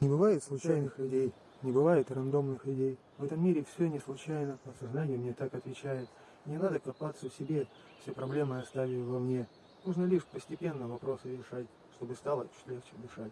Не бывает случайных людей, не бывает рандомных людей. В этом мире все не случайно, подсознание мне так отвечает. Не надо копаться в себе, все проблемы оставив во мне. Нужно лишь постепенно вопросы решать, чтобы стало чуть легче дышать.